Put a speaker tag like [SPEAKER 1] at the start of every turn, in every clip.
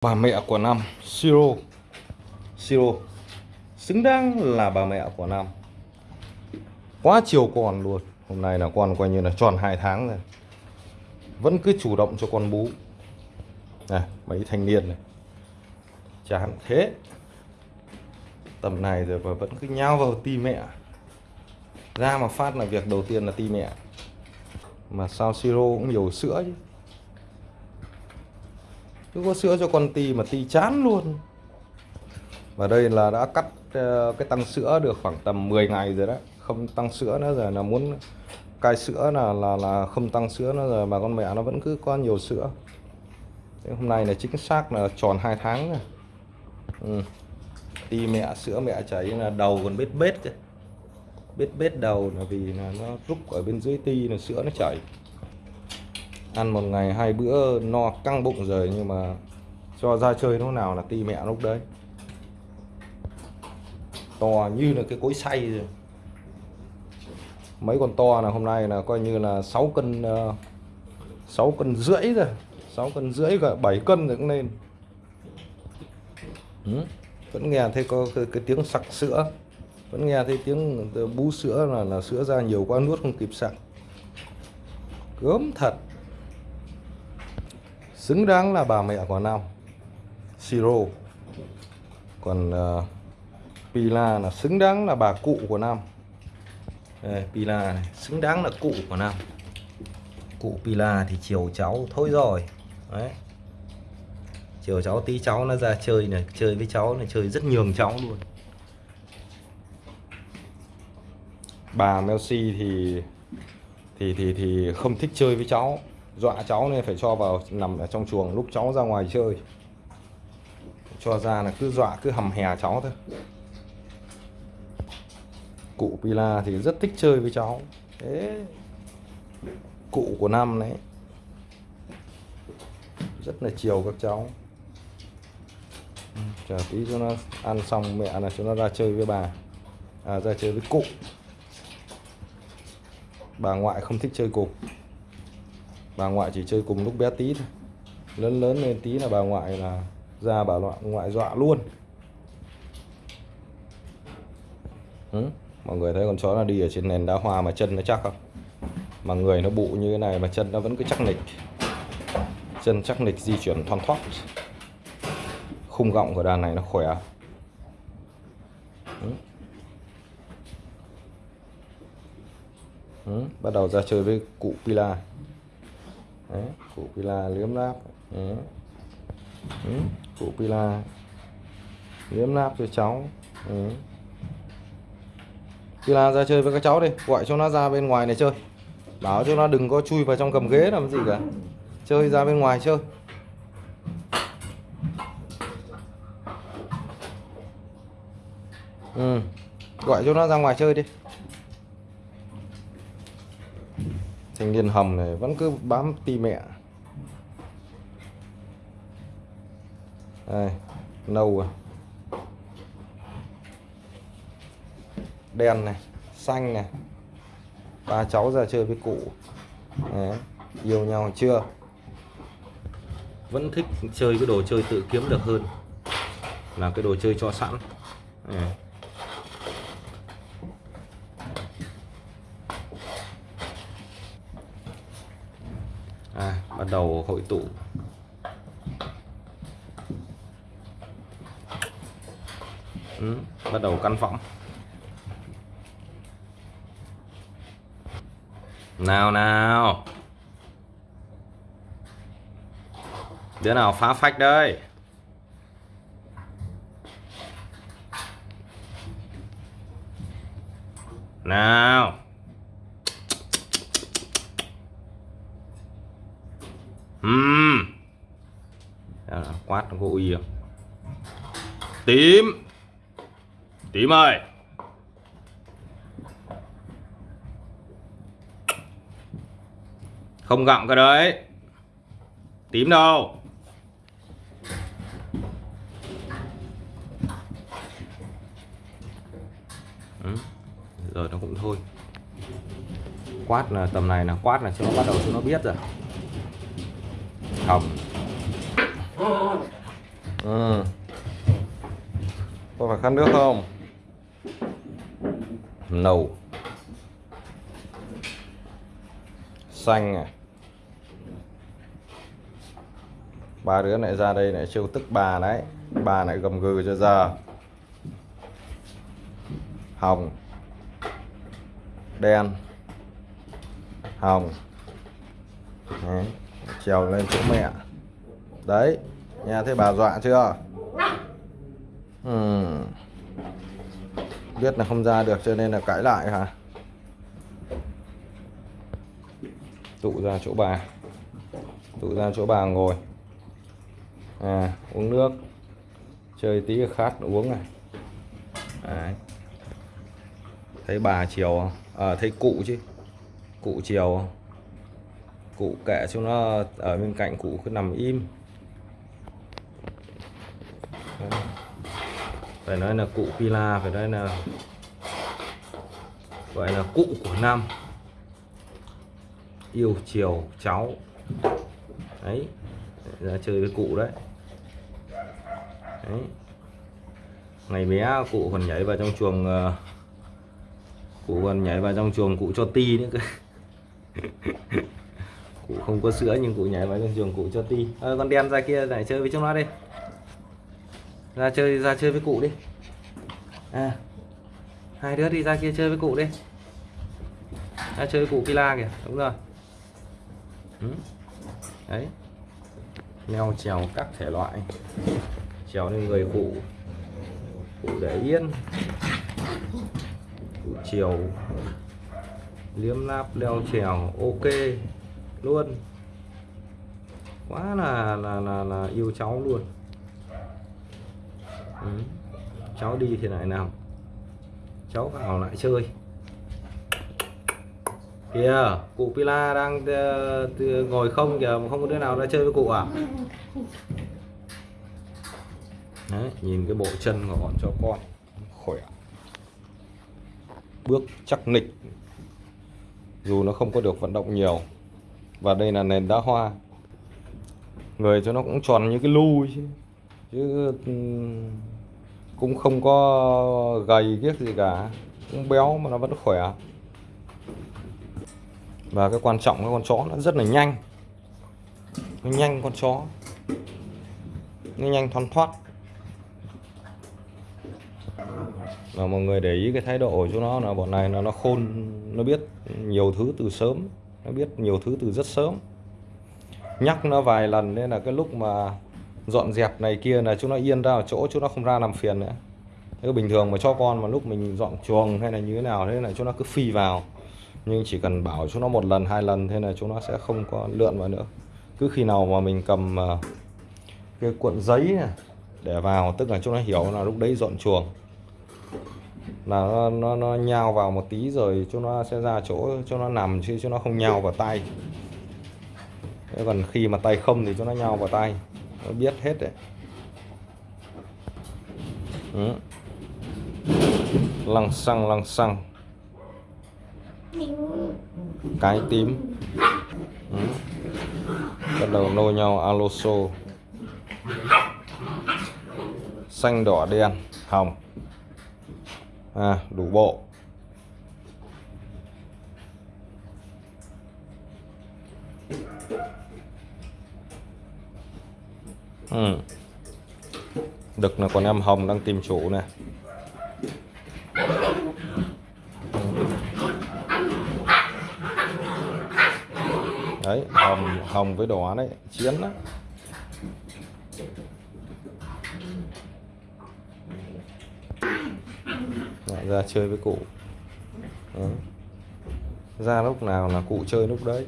[SPEAKER 1] bà mẹ của năm siro. Siro, xứng đáng là bà mẹ của năm quá chiều con luôn. Hôm nay là con coi như là tròn hai tháng rồi. Vẫn cứ chủ động cho con bú. Này mấy thanh niên này. Chán thế. Tầm này rồi mà vẫn cứ nhao vào ti mẹ. Ra mà phát là việc đầu tiên là ti mẹ. Mà sao siro cũng nhiều sữa chứ? Cứ có sữa cho con ti mà ti chán luôn. Và đây là đã cắt ờ, cái tăng sữa được khoảng tầm 10 ngày rồi đấy. Không tăng sữa nữa rồi, là muốn cai sữa là là là không tăng sữa nữa rồi mà con mẹ nó vẫn cứ có nhiều sữa. Thế hôm nay là chính xác là tròn 2 tháng rồi. Ừ. ti mẹ, sữa mẹ chảy là đầu còn bết bết kìa bết bết đầu là vì là nó rút ở bên dưới ti là sữa nó chảy ăn một ngày hai bữa no căng bụng rồi nhưng mà cho ra chơi lúc nào là ti mẹ lúc đấy. To như là cái cối xay rồi. Mấy con to là hôm nay là coi như là 6 cân ờ, 6 cân rưỡi rồi. 6 cân rưỡi cả 7 cân rồi cũng lên ừ. vẫn nghe thấy có cái, cái tiếng sặc sữa. Vẫn nghe thấy tiếng bú sữa là là sữa ra nhiều quá nuốt không kịp sặc. Gớm thật xứng đáng là bà mẹ của Nam. Siro. Còn uh, Pila là xứng đáng là bà cụ của Nam. Đây, Pila này, xứng đáng là cụ của Nam. Cụ Pila thì chiều cháu thôi rồi. Đấy. Chiều cháu tí cháu nó ra chơi này chơi với cháu này chơi rất nhường cháu luôn. Bà Melsi thì thì thì thì không thích chơi với cháu dọa cháu nên phải cho vào nằm ở trong chuồng lúc cháu ra ngoài chơi. Cho ra là cứ dọa cứ hầm hè cháu thôi. Cụ Pila thì rất thích chơi với cháu. Thế cụ của năm đấy rất là chiều các cháu. Chờ tí cho nó ăn xong mẹ là cho nó ra chơi với bà. À, ra chơi với cụ. Bà ngoại không thích chơi cùng bà ngoại chỉ chơi cùng lúc bé tí thôi lớn lớn lên tí là bà ngoại là ra bà ngoại ngoại dọa luôn ừ? mọi người thấy con chó nó đi ở trên nền đá hoa mà chân nó chắc không mà người nó bụ như thế này mà chân nó vẫn cứ chắc nịch chân chắc nịch di chuyển thoăn thoát khung gọng của đàn này nó khỏe ừ. Ừ. bắt đầu ra chơi với cụ Pila Đấy, cụ Pila liếm láp ừ. Cụ Pila liếm láp cho cháu Đấy. Pila ra chơi với các cháu đi gọi cho nó ra bên ngoài này chơi bảo cho nó đừng có chui vào trong cầm ghế làm gì cả chơi ra bên ngoài chơi ừ. gọi cho nó ra ngoài chơi đi thanh niên hầm này vẫn cứ bám ti mẹ. Đây, nâu à. Đen này, xanh này. Ba cháu ra chơi với cụ. Đấy. yêu nhau chưa? Vẫn thích chơi cái đồ chơi tự kiếm được hơn là cái đồ chơi cho sẵn. Đấy. À, bắt đầu hội tụ. Ừ, bắt đầu căn phòng. Nào nào. Đứa nào phá phách đây nào. Ừm. Đó, quát gỗ có uy không? Tím. Tím ơi. Không gặm cái đấy. Tím đâu? Ừ. Rồi nó cũng thôi. Quát là tầm này là quát là cho nó bắt đầu cho nó biết rồi hồng ừ. có phải khát nước không? Nâu xanh này ba đứa lại ra đây lại trêu tức bà đấy. Bà lại gầm gừ cho giờ. Hồng. Đen. Hồng. Đấy trèo lên chỗ mẹ. Đấy nhà thấy bà dọa chưa? Uhm. biết là không ra được cho nên là cãi lại hả? Tụ ra chỗ bà. Tụ ra chỗ bà ngồi. À, uống nước. Chơi tí khát uống này Đấy. thấy bà chiều không? À, thấy cụ chứ. Cụ chiều không? Cụ kệ cho nó ở bên cạnh cụ cứ nằm im. Đấy. phải nói là cụ Pila, phải nói là gọi là cụ của năm. Yêu chiều cháu. Đấy, ra chơi với cụ đấy. Đấy. Ngày bé cụ còn nhảy vào trong chuồng ờ, cụ còn nhảy vào trong chuồng cụ cho ti nữa cơ. không có sữa nhưng cụ nhảy vào trong giường cụ cho ti. À, con đen ra kia lại chơi với chúng nó đi. Ra chơi ra chơi với cụ đi. À hai đứa đi ra kia chơi với cụ đi. Ra chơi với cụ kila kìa đúng rồi. Ừ. đấy. Leo trèo các thể loại. Trèo lên người cụ. Cụ để yên. Cụ chiều. Liếm láp leo trèo ok luôn. Quá là là là, là yêu cháu luôn. Ừ. cháu đi thì lại nào? Cháu vào lại chơi. Kìa cụ Pila đang uh, ngồi không kìa không có đứa nào ra chơi với cụ à? Đấy, nhìn cái bộ chân của bọn cho con. Khỏe. Bước chắc nịch dù nó không có được vận động nhiều và đây là nền đá hoa. Người cho nó cũng tròn như cái lu chứ. Chứ ừ, cũng không có gầy kiếc gì cả. Cũng béo mà nó vẫn khỏe. Và cái quan trọng cái con chó nó rất là nhanh. Nó nhanh con chó. Nó nhanh thoăn thoát. Và mọi người để ý cái thái độ của chúng nó là bọn này là nó khôn, nó biết nhiều thứ từ sớm nó biết nhiều thứ từ rất sớm. Nhắc nó vài lần nên là cái lúc mà dọn dẹp này kia là chúng nó yên ra ở chỗ chúng nó không ra làm phiền nữa. Thế bình thường mà cho con mà lúc mình dọn chuồng hay là như thế nào, thế là chúng nó cứ phi vào. Nhưng chỉ cần bảo chúng nó một lần, hai lần, thế là chúng nó sẽ không có lượn vào nữa. Cứ khi nào mà mình cầm ờ, cái cuộn giấy này để vào, tức là chúng nó hiểu là lúc đấy dọn chuồng là nó, nó, nó nhào vào một tí rồi cho nó sẽ ra chỗ cho nó nằm chứ cho nó không nhào vào tay. Thế còn khi mà tay không thì cho nó nhào vào tay. Nó biết hết đấy. Ừ. lăng xăng lăng xăng. Cái tím. Ừ. bắt đầu nô nhau aloso xanh đỏ đen hồng à, đủ bộ. Ừ. đực là con em hồng đang tìm chủ này đấy hồng hồng với đỏ đấy chiến đó Lại ra chơi với cụ. Đó. ra lúc nào là cụ chơi lúc đấy.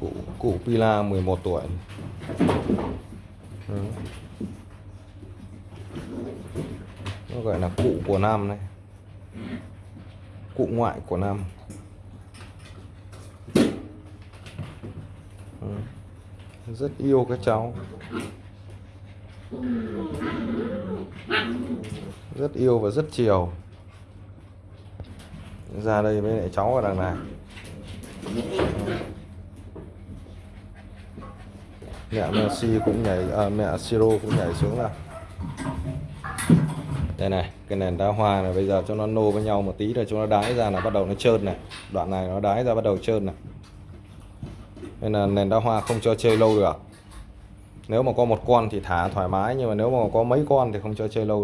[SPEAKER 1] Cụ cụ Pila 11 tuổi. Đó. nó gọi là cụ của Nam này cụ ngoại của Nam. Rất yêu các cháu rất yêu và rất chiều. Ra đây với lại cháu ở đằng này. Mẹ Messi cũng nhảy à, mẹ Siro cũng nhảy xuống là đây này cái nền đá hoa này bây giờ cho nó nô với nhau một tí rồi cho nó đái ra là bắt đầu nó trơn này. Đoạn này nó đái ra bắt đầu trơn này. Nên là nền đá hoa không cho chơi lâu được nếu mà có một con thì thả thoải mái, nhưng mà nếu mà có mấy con thì không cho chơi lâu được.